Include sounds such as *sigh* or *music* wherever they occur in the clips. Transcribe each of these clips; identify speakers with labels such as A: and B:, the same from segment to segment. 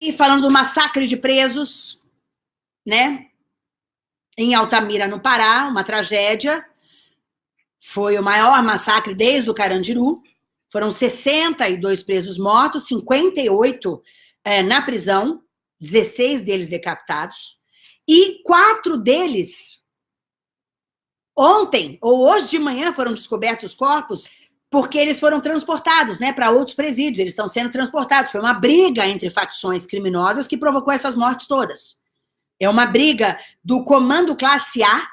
A: E falando do massacre de presos, né? Em Altamira, no Pará, uma tragédia. Foi o maior massacre desde o Carandiru. Foram 62 presos mortos, 58 é, na prisão, 16 deles decapitados. E quatro deles, ontem ou hoje de manhã, foram descobertos os corpos porque eles foram transportados né, para outros presídios, eles estão sendo transportados. Foi uma briga entre facções criminosas que provocou essas mortes todas. É uma briga do Comando Classe A,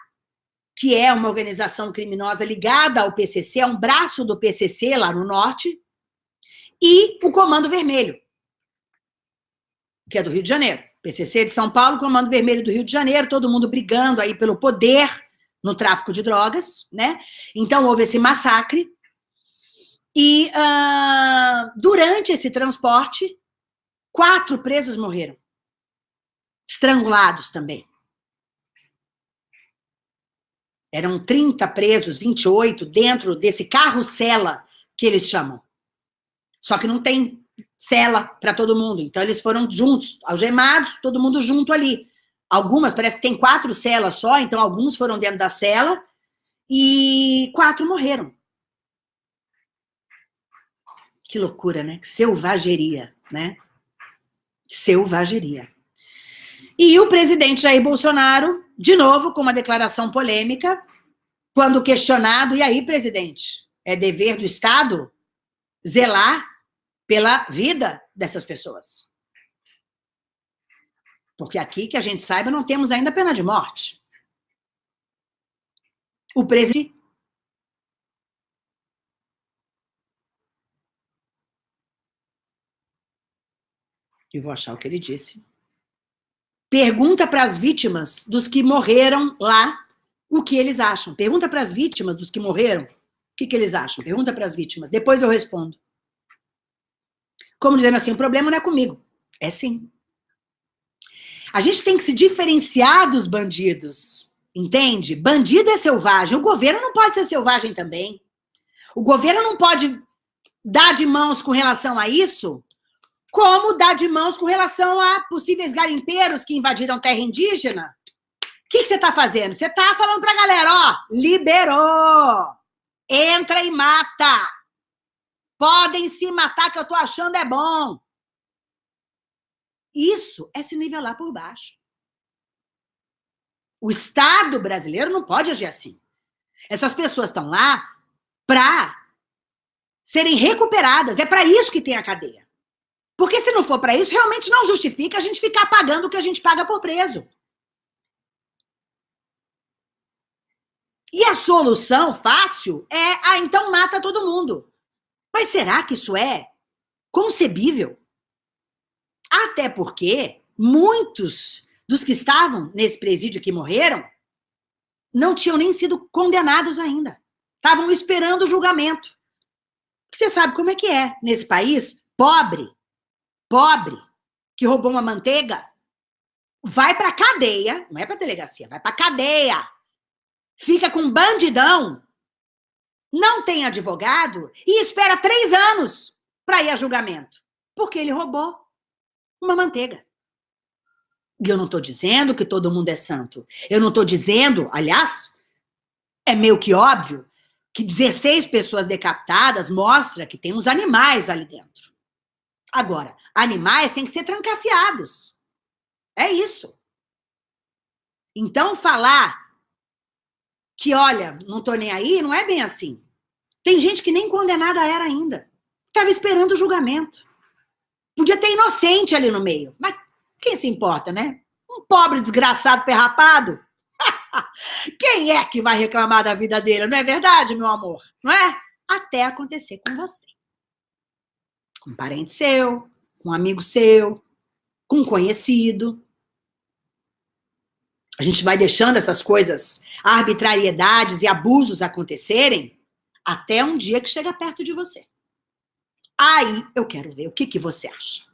A: que é uma organização criminosa ligada ao PCC, é um braço do PCC lá no norte, e o Comando Vermelho, que é do Rio de Janeiro. PCC de São Paulo, Comando Vermelho do Rio de Janeiro, todo mundo brigando aí pelo poder no tráfico de drogas, né? Então houve esse massacre, e uh, durante esse transporte, quatro presos morreram. Estrangulados também. Eram 30 presos, 28, dentro desse carro-cela, que eles chamam. Só que não tem cela para todo mundo. Então, eles foram juntos, algemados, todo mundo junto ali. Algumas, parece que tem quatro celas só, então alguns foram dentro da cela e quatro morreram. Que loucura, né? Selvageria, né? Selvageria. E o presidente Jair Bolsonaro, de novo, com uma declaração polêmica, quando questionado, e aí, presidente, é dever do Estado zelar pela vida dessas pessoas. Porque aqui, que a gente saiba, não temos ainda pena de morte. O presidente e vou achar o que ele disse. Pergunta para as vítimas dos que morreram lá o que eles acham. Pergunta para as vítimas dos que morreram o que, que eles acham. Pergunta para as vítimas. Depois eu respondo. Como dizendo assim, o problema não é comigo. É sim. A gente tem que se diferenciar dos bandidos. Entende? Bandido é selvagem. O governo não pode ser selvagem também. O governo não pode dar de mãos com relação a isso como dar de mãos com relação a possíveis garimpeiros que invadiram terra indígena. O que, que você está fazendo? Você está falando para a galera, ó, liberou, entra e mata. Podem se matar, que eu estou achando é bom. Isso é se nivelar por baixo. O Estado brasileiro não pode agir assim. Essas pessoas estão lá para serem recuperadas. É para isso que tem a cadeia. Porque se não for para isso, realmente não justifica a gente ficar pagando o que a gente paga por preso. E a solução fácil é, ah, então mata todo mundo. Mas será que isso é concebível? Até porque muitos dos que estavam nesse presídio que morreram não tinham nem sido condenados ainda. Estavam esperando o julgamento. Você sabe como é que é nesse país pobre pobre que roubou uma manteiga vai para cadeia, não é para delegacia, vai para cadeia. Fica com bandidão, não tem advogado e espera três anos para ir a julgamento, porque ele roubou uma manteiga. E eu não estou dizendo que todo mundo é santo. Eu não estou dizendo, aliás, é meio que óbvio, que 16 pessoas decapitadas mostra que tem uns animais ali dentro. Agora, animais têm que ser trancafiados. É isso. Então, falar que, olha, não tô nem aí, não é bem assim. Tem gente que nem condenada era ainda. Estava esperando o julgamento. Podia ter inocente ali no meio. Mas quem se importa, né? Um pobre desgraçado perrapado. *laughs* quem é que vai reclamar da vida dele? Não é verdade, meu amor? Não é? Até acontecer com você. Com um parente seu, com um amigo seu, com um conhecido. A gente vai deixando essas coisas, arbitrariedades e abusos acontecerem até um dia que chega perto de você. Aí eu quero ver o que, que você acha.